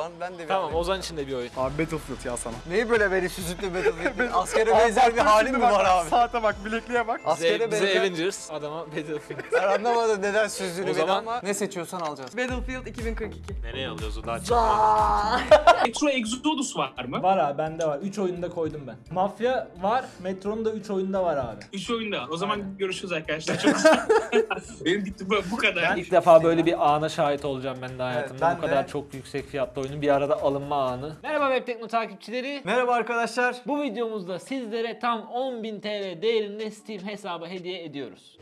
Ben, ben de bir Tamam alayım. Ozan için de bir oyun. Abi Battlefield ya sana. Neyi böyle beni süzüklü Battlefield? Askere benzer bir halin mi var abi? Saate bak, bilekliğe bak. Askere Bize, bize benzer. Avengers, adama Battlefield. Ben anlamadım neden süzdüğünü beni zaman- ama ne seçiyorsan alacağız. Battlefield 2042. Nereye alıyoruz o daha? Aa. Metro Exodus var mı? Var abi bende var. 3 oyunda koydum ben. Mafya var. Metro'nun da 3 oyunda var abi. 3 oyunda. O zaman görüşürüz arkadaşlar. Çok Benim gitti bu, bu kadar. İlk defa böyle bir ana şahit olacağım ben de hayatımda. ben Bu kadar de. çok yüksek fiyatlı oyunun bir arada alınma anı. Merhaba Web Tekno takipçileri. Merhaba arkadaşlar. Bu videomuzda sizlere tam 10.000 TL değerinde Steam hesabı hediye ediyoruz.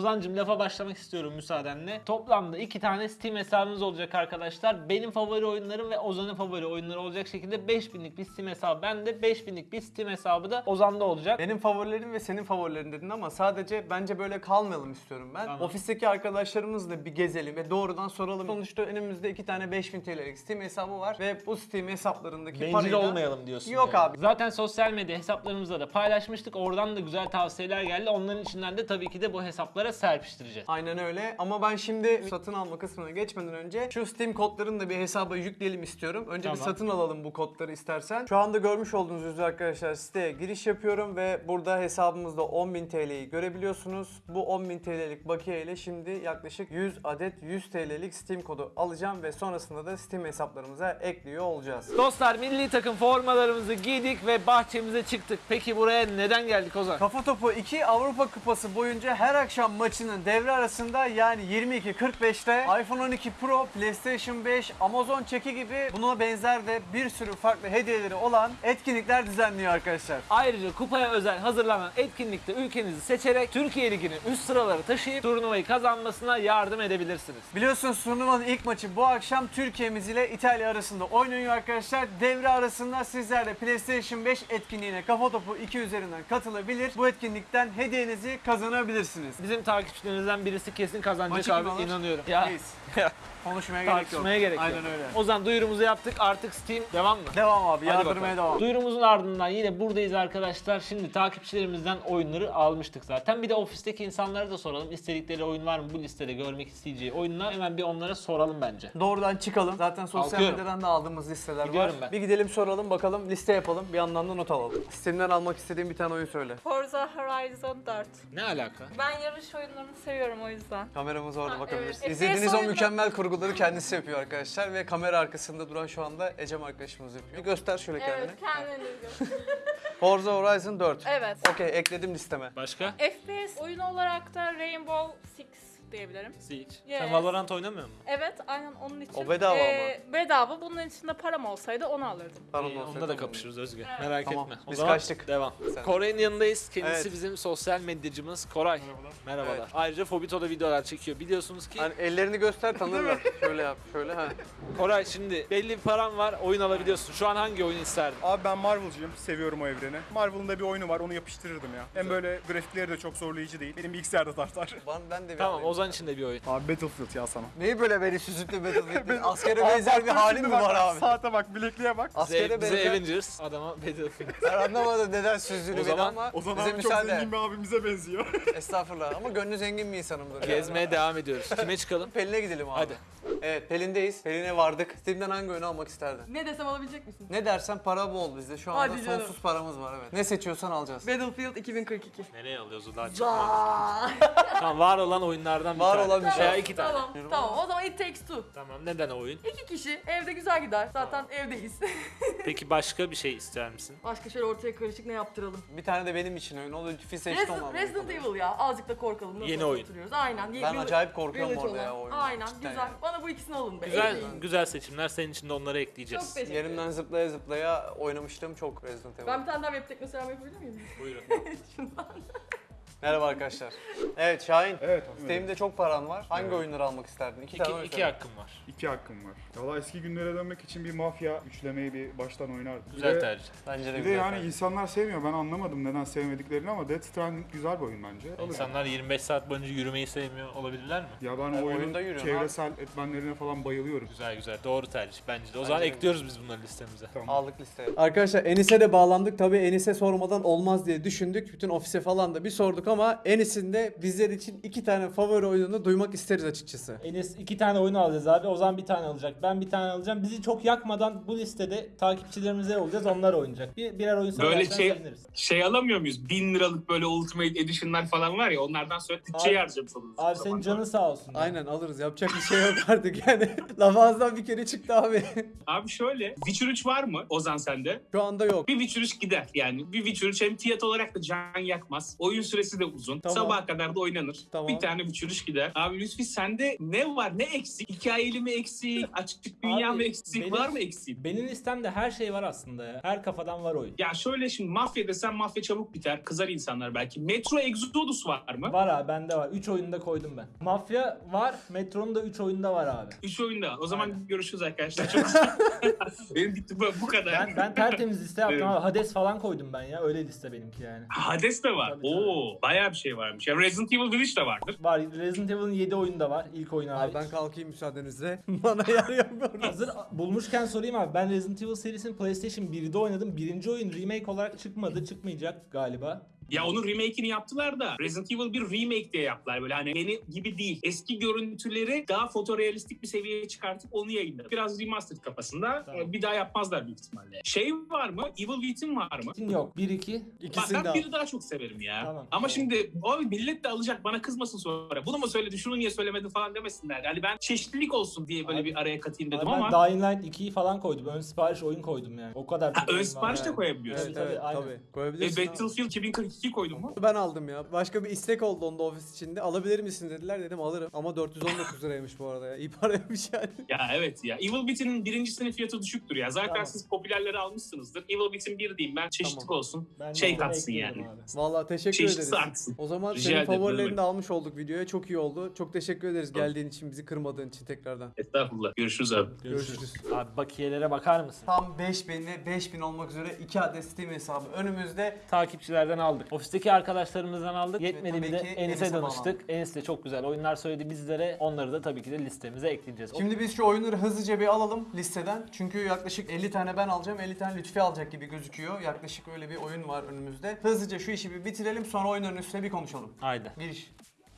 Ozancım lafa başlamak istiyorum müsaadenle. Toplamda iki tane Steam hesabımız olacak arkadaşlar. Benim favori oyunlarım ve Ozan'ın favori oyunları olacak şekilde 5000'lik bir Steam hesabı bende, 5000'lik bir Steam hesabı da Ozan'da olacak. Benim favorilerim ve senin favorilerin dedin ama sadece bence böyle kalmayalım istiyorum ben. Tamam. Ofisteki arkadaşlarımızla bir gezelim ve doğrudan soralım. Sonuçta önümüzde iki tane 5000 TL'lik Steam hesabı var ve bu Steam hesaplarındaki Bencil parayı da- olmayalım diyorsun. Yok yani. abi. Zaten sosyal medya hesaplarımızda da paylaşmıştık. Oradan da güzel tavsiyeler geldi. Onların içinden de tabii ki de bu hesaplara serpiştireceğiz. Aynen öyle ama ben şimdi satın alma kısmına geçmeden önce şu Steam kodlarını da bir hesaba yükleyelim istiyorum. Önce bir Tamam. satın alalım bu kodları istersen. Şu anda görmüş olduğunuz üzere arkadaşlar siteye giriş yapıyorum ve burada hesabımızda 10.000 TL'yi görebiliyorsunuz. Bu 10.000 TL'lik bakiye ile şimdi yaklaşık 100 adet 100 TL'lik Steam kodu alacağım ve sonrasında da Steam hesaplarımıza ekliyor olacağız. Dostlar milli takım formalarımızı giydik ve bahçemize çıktık. Peki buraya neden geldik Ozan? Kafa Topu 2 Avrupa Kupası boyunca her akşam maçının devre arasında yani 22.45'te iPhone 12 Pro, PlayStation 5, Amazon çeki gibi buna benzer de bir sürü farklı hediyeleri olan etkinlikler düzenliyor arkadaşlar. Ayrıca kupaya özel hazırlanan etkinlikte ülkenizi seçerek Türkiye Ligi'nin üst sıraları taşıyıp turnuvayı kazanmasına yardım edebilirsiniz. Biliyorsunuz turnuvanın ilk maçı bu akşam Türkiye'miz ile İtalya arasında oynanıyor arkadaşlar. Devre arasında sizler de PlayStation 5 etkinliğine Kafa Topu 2 üzerinden katılabilir. Bu etkinlikten hediyenizi kazanabilirsiniz. Bizim takipçilerimizden birisi kesin kazanacak Maçı abi alır? inanıyorum. Ya. Konuşmaya gerek yok. tartışmaya gerek yok. Aynen öyle. Ozan duyurumuzu yaptık artık Steam devam mı? Devam abi Hadi yardırmaya bakalım. devam. Duyurumuzun ardından yine buradayız arkadaşlar. Şimdi takipçilerimizden oyunları almıştık zaten. Bir de ofisteki insanlara da soralım. İstedikleri oyun var mı bu listede görmek isteyeceği oyunlar? Hemen bir onlara soralım bence. Doğrudan çıkalım. Zaten sosyal Kalkıyorum. medyadan da aldığımız listeler Gidiyorum var. ben. Bir gidelim soralım bakalım liste yapalım. Bir yandan da not alalım. Sistemden almak istediğim bir tane oyun söyle. Forza Horizon 4. Ne alaka? Ben yarış oyunlarını seviyorum o yüzden. Kameramız orada Ha, bakabiliriz. evet. İzlediğiniz o oyunu- mükemmel kurguları kendisi yapıyor arkadaşlar ve kamera arkasında duran şu anda Ecem arkadaşımız yapıyor. Bir göster şöyle kendini. Evet, kendini. Forza Horizon 4. evet. Okey ekledim listeme. Başka? FPS oyun olarak da Rainbow Six diyebilirim. Siege. Yes. Sen Valorant oynamıyor musun? Evet, aynen onun için. O bedava ama. Bedava. Bunun içinde param olsaydı onu alırdım. Tamam, İyi, onda da kapışırız Özgür. Evet. Merak Tamam, etme. O biz zaman kaçtık. Devam. Sen- Koray'ın yanındayız. Kendisi Evet. bizim sosyal medyacımız Koray. Merhabalar. Evet. Ayrıca Fobito'da videolar çekiyor. Biliyorsunuz ki Hani ellerini göster tanırlar. şöyle yap, şöyle ha. Koray şimdi belli bir param var. Oyun alabiliyorsun. Şu an hangi oyunu isterdin? Abi ben Marvel'cıyım. Seviyorum o evreni. Marvel'ın da bir oyunu var. Onu yapıştırırdım ya. Hem böyle grafikleri de çok zorlayıcı değil. Benim bilgisayarda tartar. Ben, ben de bir Tamam alayım. Ozan için de bir oyun. Abi Battlefield ya sana. Neyi böyle beni süzüklü Battlefield? Askere benzer bir halin mi var abi? Saate bak, bilekliğe bak. Askere Bize, benzer. Avengers, adama Battlefield. Ben anlamadım neden süzdüğünü beni ama O zaman bize abi çok zengin bir abimize benziyor. Estağfurullah ama gönlü zengin bir insanımdır. Gezmeye devam ediyoruz. Kime çıkalım? Pelin'e gidelim abi. Hadi. Evet Pelin'deyiz. Pelin'e vardık. Steam'den hangi oyunu almak isterdin? Ne desem alabilecek misin? Ne dersen para bol bizde. Şu anda Hadi canım. sonsuz paramız var evet. Ne seçiyorsan alacağız. Battlefield 2042. Nereye alıyoruz o daha Tamam var olan oyunlardan bir Var tane. olan bir şey. Veya iki tane. Tamam, tamam. O zaman It Takes Two. Tamam neden o oyun? İki kişi evde güzel gider. Zaten evdeyiz. Peki başka bir şey ister misin? Başka şöyle ortaya karışık ne yaptıralım? Bir tane de benim için oyun. O da Fifi seçti Resident. Resident Evil ya. Azıcık da korkalım. Nasıl Yeni oyun. oturuyoruz? Aynen. Ben acayip korkuyorum orada ya o oyundan. Aynen Cidden güzel. Bana bu ikisini alın be. Güzel güzel seçimler. Senin için de onları Çok ekleyeceğiz. teşekkür Yerimden ederim. zıplaya zıplaya oynamıştım çok Resident Evil. Ben bir tane daha web tekno selam yapabilir miyim? Buyurun. Merhaba arkadaşlar. Evet Şahin. Evet. Steam'de çok paran var. Hangi oyunları almak isterdin? İki, tane iki, iki hakkım var. İki hakkım var. Valla eski günlere dönmek için bir mafya üçlemeyi bir baştan oynardım. Bir Güzel de- tercih. Bence de Bir de güzel. yani tercih. insanlar sevmiyor. Ben anlamadım neden sevmediklerini ama Death Stranding güzel bir oyun bence. Alırım. İnsanlar 25 saat boyunca yürümeyi sevmiyor olabilirler mi? Ya ben Yani o oyunda oyunun çevresel etmenlerine falan bayılıyorum. Güzel güzel. Doğru tercih bence de. O zaman de. ekliyoruz biz bunları listemize. Tamam. Aldık listeye. Arkadaşlar Enis'e de bağlandık. Tabii Enis'e sormadan olmaz diye düşündük. Bütün ofise falan da bir sorduk ama Enis'in de bizler için iki tane favori oyununu duymak isteriz açıkçası. Enes iki tane oyun alacağız abi. Ozan bir tane alacak. Ben bir tane alacağım. Bizi çok yakmadan bu listede takipçilerimize olacağız. Onlar oynayacak. Bir, birer oyun Böyle söylersen şey seviniriz. şey alamıyor muyuz? 1000 liralık böyle Ultimate Edition'lar falan var ya onlardan sonra bütçeyi Abi- harcamış oluruz. Abi senin zaman. canın sağ olsun. ya. Aynen alırız. Yapacak bir şey yok artık yani. Laf ağızdan bir kere çıktı abi. Abi şöyle Witcher 3 var mı Ozan sende? Şu anda yok. Bir Witcher 3 gider yani. Bir Witcher 3 hem fiyat olarak da can yakmaz. Oyun süresi de uzun. Tamam. Sabaha kadar da oynanır. Tamam. Bir tane 3 gider. Abi Lütfi sende ne var? Ne eksik? Hikayeli mi eksik? Açık dünya Abi, mı eksik? benim- Var mı eksik? Benim listemde her şey var aslında ya. Her kafadan var oyun. Ya şöyle şimdi mafya desen mafya çabuk biter. Kızar insanlar belki. Metro Exodus var mı? Var abi bende var. 3 oyunda koydum ben. Mafya var. Metro'nun da 3 oyunda var abi. 3 oyunda. O zaman Aynen. görüşürüz arkadaşlar. Çok Benim gitti bu, kadar. Ben ben tertemiz liste yaptım Evet. abi. Hades falan koydum ben ya. Öyle liste benimki yani. Hades de var. Tabii, Oo, bayağı bir şey varmış. Ya Resident Evil Village de vardır. Var Resident Evil'ın 7 oyunda var. İlk oyunu Abi hariç. ben kalkayım müsaadenizle. Bana yer yapmıyorum. Hazır bulmuşken sorayım abi. Ben Resident Evil serisini PlayStation 1'de oynadım. Birinci oyun remake olarak çıkmadı. Çıkmayacak galiba. Ya onun remake'ini yaptılar da Resident Evil bir remake diye yaptılar böyle hani yeni gibi değil. Eski görüntüleri daha fotorealistik bir seviyeye çıkartıp onu yayınladı. Biraz remastered kafasında Tamam. bir daha yapmazlar büyük ihtimalle. Şey var mı? Evil Within var mı? Yok. 1-2. Bak İkisini de ben biri daha çok severim ya. Tamam, Ama tamam. şimdi abi millet de alacak bana kızmasın sonra. Bunu mu söyledin şunu niye söylemedin falan demesinler. Yani ben çeşitlilik olsun diye böyle Abi- bir araya katayım dedim Abi ben ama. Dying Light 2'yi falan koydum. Ön sipariş oyun koydum yani. O kadar. Ha, ön sipariş de yani. koyabiliyorsun. Evet Tabii, aynen. tabii. E, Koyabilirsin. abi. Battlefield 2042 koydun mu? Ben aldım ya. Başka bir istek oldu onda ofis içinde. Alabilir misin dediler dedim alırım. Ama 419 liraymış bu arada ya. İyi paraymış yani. Ya evet ya. Evil Within'in birincisinin fiyatı düşüktür ya. Zaten Tamam. siz popülerleri almışsınızdır. Evil Within 1 diyeyim ben. Çeşitlik Tamam. olsun. Ben şey katsın yani. abi. Vallahi teşekkür Çeşitlisi ederiz. artsın. O zaman Rica senin favorilerini de almış olduk videoya. Çok iyi oldu. Çok teşekkür ederiz geldiğin için, bizi kırmadığın için tekrardan. Estağfurullah. Görüşürüz abi. Görüşürüz. Abi bakiyelere bakar mısın? Tam 5000 ve 5000 olmak üzere 2 adet Steam hesabı önümüzde. Takipçilerden aldık. Ofisteki arkadaşlarımızdan aldık. Yetmedi bir de Enis'e danıştık. Enis de çok güzel oyunlar söyledi bizlere. Onları da tabii ki de listemize ekleyeceğiz. Şimdi biz şu oyunları hızlıca bir alalım listeden. Çünkü yaklaşık 50 tane ben alacağım, 50 tane Lütfi alacak gibi gözüküyor. Yaklaşık öyle bir oyun var önümüzde. Hızlıca şu işi bir bitirelim sonra oyunların üstüne bir konuşalım. Haydi. Giriş.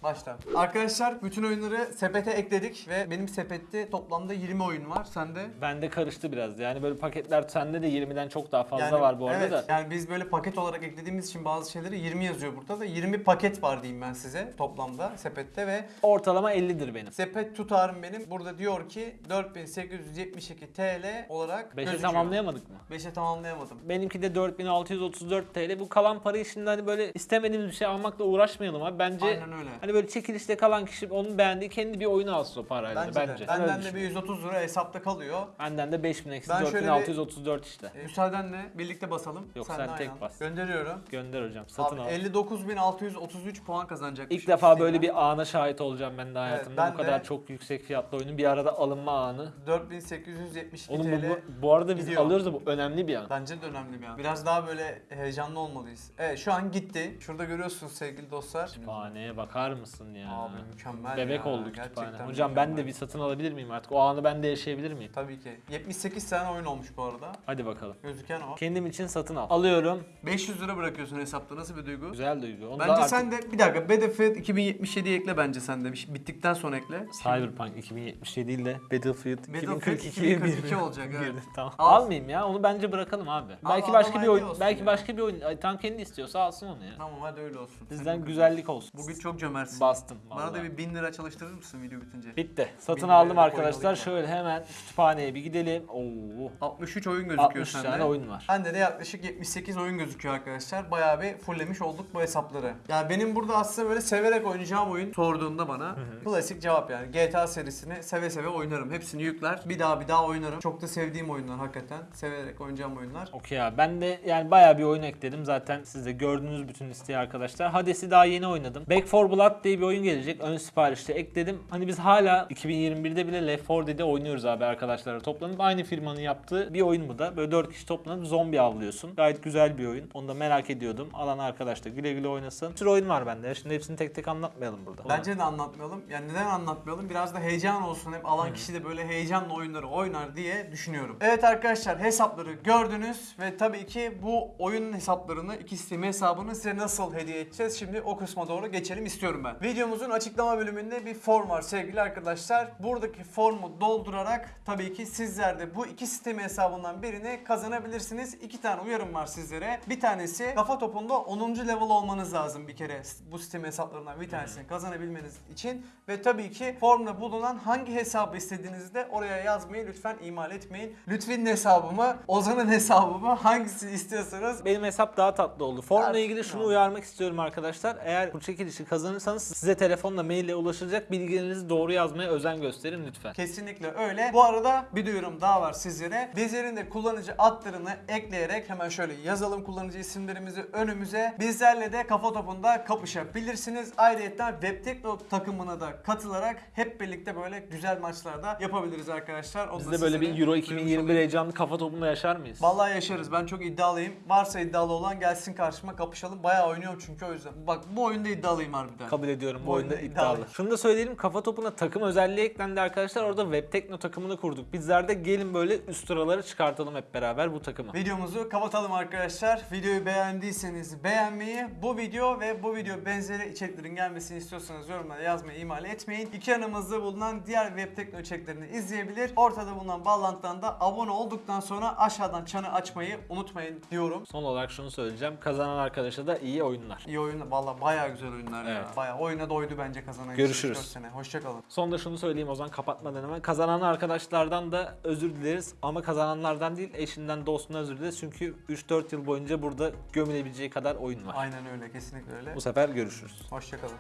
Başla. Arkadaşlar bütün oyunları sepete ekledik ve benim sepette toplamda 20 oyun var. Sende? Bende karıştı biraz. Yani böyle paketler sende de 20'den çok daha fazla Yani- var bu arada evet, da. Yani biz böyle paket olarak eklediğimiz için bazı şeyleri 20 yazıyor burada da 20 paket var diyeyim ben size toplamda sepette ve Ortalama 50'dir benim. sepet tutarım benim burada diyor ki 4872 TL olarak 5'e gözüküyor. tamamlayamadık mı? 5'e tamamlayamadım. Benimki de 4634 TL. Bu kalan parayı şimdi hani böyle istemediğimiz bir şey almakla uğraşmayalım abi. Bence Aynen öyle. hani böyle çekilişte kalan kişi onun beğendiği kendi bir oyunu alsın o parayla. Bence, Bence. de. Ben Benden de bir düşünüyorum. 130 lira hesapta kalıyor. Benden de 5000 eksi Ben şöyle bir- 4634 işte. E, müsaadenle birlikte basalım. Yok, de sen tek aynen. bas. Gönderiyorum. Gönder hocam. Satın Abi al. 59.633 puan kazanacak. İlk defa böyle bir ana şahit olacağım ben de hayatımda. ben bu kadar de- çok yüksek fiyatlı oyunun bir arada alınma anı. 4872 Oğlum TL. bu, bu arada biz gidiyor. alıyoruz da bu önemli bir an. Bence de önemli bir an. Biraz daha böyle heyecanlı olmalıyız. Evet şu an gitti. Şurada görüyorsunuz sevgili dostlar. Kütüphaneye bakar mısın ya? Abi mükemmel Bebek ya. oldu kütüphane. Gerçekten Hocam ben de mükemmel. bir satın alabilir miyim artık? O anı ben de yaşayabilir miyim? Tabii ki. 78 tane oyun olmuş bu arada. Hadi bakalım. Gözüken o. Kendim için satın al. Alıyorum. 500 lira bırakıyorsun hesapta. Nasıl bir duygu? Güzel duygu. Onu da Bence artık sen de bir dakika Battlefield 2077'yi ekle bence sen de. Bir şey- Bittikten sonra ekle. Cyberpunk 2077 değil de Battlefield, Battlefield 2042'ye 2042 girdi. olacak, evet. Girdi, Tamam. Al. Almayayım ya. Onu bence bırakalım abi. belki adam başka bir oyun, olsun belki ya. başka bir oyun. Ay, tam kendi istiyorsa alsın onu ya. Tamam hadi öyle olsun. Bizden güzellik olsun. Bugün çok cömertsin. Bastım Bana da bir 1000 lira çalıştırır mısın video bitince? Bitti. Satın Bin aldım arkadaşlar. koyalım. Şöyle hemen kütüphaneye bir gidelim. Oo. 63 oyun gözüküyor 60 sende. tane oyun var. Bende de yaklaşık 78 oyun gözüküyor arkadaşlar. Bayağı bir fulllemiş olduk bu hesapları. Yani benim burada aslında böyle severek oynayacağım oyun sorduğunda bana klasik cevap yani. GTA serisini seve seve oynarım. Hepsini yükler. Bir daha bir daha oynarım. Çok da sevdiğim oyunlar hakikaten. Severek oynayacağım oyunlar. Okey abi. Ben de yani bayağı bir oyun ekledim. Zaten siz de gördünüz bütün listeyi arkadaşlar. Hades'i daha yeni oynadım. Back 4 Blood Diye bir oyun gelecek. Ön siparişte ekledim. Hani biz hala 2021'de bile Left 4 Dead'i oynuyoruz abi arkadaşlarla toplanıp. Aynı firmanın yaptığı bir oyun bu da. Böyle 4 kişi toplanıp zombi avlıyorsun. Gayet güzel bir oyun. Onu da merak ediyordum. Alan arkadaş da güle güle oynasın. Bir sürü oyun var bende. Şimdi hepsini tek tek anlatmayalım burada. Bence de anlatmayalım. Yani neden anlatmayalım? Biraz da heyecan olsun. Hep alan kişi de böyle heyecanla oyunları oynar diye düşünüyorum. Evet arkadaşlar hesapları gördünüz ve tabii ki bu oyun hesaplarını, iki Steam hesabını size nasıl hediye edeceğiz? Şimdi o kısma doğru geçelim istiyorum ben. Videomuzun açıklama bölümünde bir form var sevgili arkadaşlar. Buradaki formu doldurarak tabii ki sizler de bu iki Steam hesabından birini kazanabilirsiniz. İki tane uyarım var sizlere. Bir tanesi kafa topunda 10. level olmanız lazım bir kere bu Steam hesaplarından bir tanesini kazanabilmeniz için. Ve tabii ki formda bulunan hangi hesabı istediğinizi de oraya yazmayı lütfen ihmal etmeyin. Lütfi'nin hesabı mı, Ozan'ın hesabı mı hangisini istiyorsanız Benim hesap daha tatlı oldu. Formla ilgili şunu uyarmak istiyorum arkadaşlar. Eğer bu çekilişi kazanırsanız size telefonla maille ulaşılacak bilgilerinizi doğru yazmaya özen gösterin lütfen. Kesinlikle öyle. Bu arada bir duyurum daha var sizlere. Bizlerin de kullanıcı adlarını ekleyerek hemen şöyle yazalım kullanıcı isimlerimizi önümüze. Bizlerle de kafa topunda kapışabilirsiniz. Ayrıca Webtekno takımına da katılarak hep birlikte böyle güzel maçlarda yapabiliriz arkadaşlar. Onu Biz de böyle bir Euro duyurmuş 2021 olayım. heyecanlı kafa topunda yaşar mıyız? Vallahi yaşarız. Ben çok iddialıyım. Varsa iddialı olan gelsin karşıma kapışalım. Bayağı oynuyorum çünkü o yüzden. Bak bu oyunda iddialıyım harbiden. Kabul ediyorum bu oyunda iddialı. Şunu da söyleyelim kafa topuna takım özelliği eklendi arkadaşlar. Orada Web Tekno takımını kurduk. Bizler de gelin böyle üst sıraları çıkartalım hep beraber bu takımı. Videomuzu kapatalım arkadaşlar. Videoyu beğendiyseniz beğenmeyi, bu video ve bu video benzeri içeriklerin gelmesini istiyorsanız yorumlara yazmayı ihmal etmeyin. İki yanımızda bulunan diğer web tekno içeriklerini izleyebilir. Ortada bulunan bağlantıdan da abone olduktan sonra aşağıdan çanı açmayı unutmayın diyorum. Son olarak şunu söyleyeceğim. Kazanan arkadaşa da iyi oyunlar. İyi oyun, valla bayağı güzel oyunlar ya. Evet. Bayağı oyuna doydu bence kazanan. Görüşürüz. 3-4 sene. Hoşçakalın. Son da şunu söyleyeyim o zaman kapatmadan hemen. Kazanan arkadaşlardan da özür dileriz. Ama kazananlardan değil eşinden dostuna özür dileriz. Çünkü 3-4 yıl boyunca burada gömülebileceği kadar oyun var. Aynen öyle, kesinlikle öyle. Bu sefer görüşürüz. Hoşçakalın.